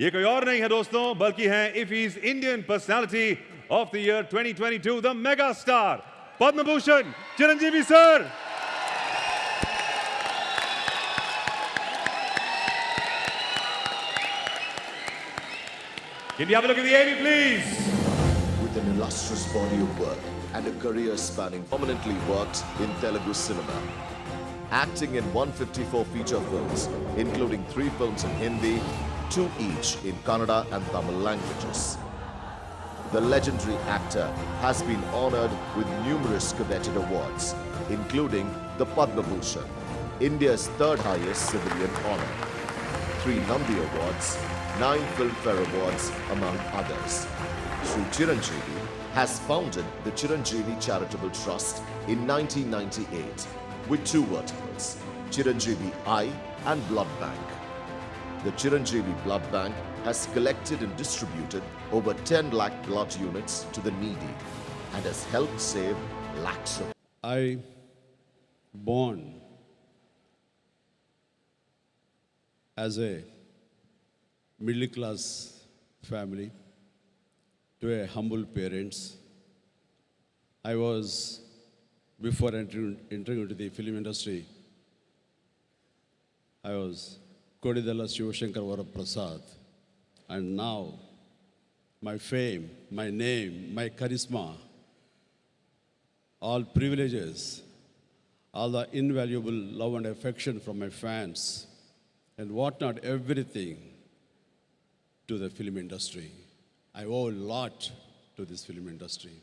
ये कोई और नहीं है दोस्तों बल्कि हैं IFFI's Indian personality of the year 2022 the mega star Padma Bhushan Chiranjeevi sir Can we have a look at the AV, please? with an illustrious body of work and a career spanning prominently worked in Telugu cinema. Acting in 154 feature films, including three films in Hindi, two each in Kannada and Tamil languages. The legendary actor has been honored with numerous coveted awards, including the Padma Bhushan, India's third highest civilian honor, three Nandi Awards, nine Filmfare Awards, among others. Sri Chiranjeevi has founded the Chiranjeevi Charitable Trust in 1998 with two verticals, Chiranjeevi Eye and Blood Bank. The Chiranjeevi Blood Bank has collected and distributed over 10 lakh blood units to the needy and has helped save lakhs of I born as a middle class family to a humble parents. I was before entering, entering into the film industry. I was Konidela Shivashankar Varaprasad, and now my fame, my name, my charisma all privileges, all the invaluable love and affection from my fans, and whatnot, everything to the film industry. I owe a lot to this film industry.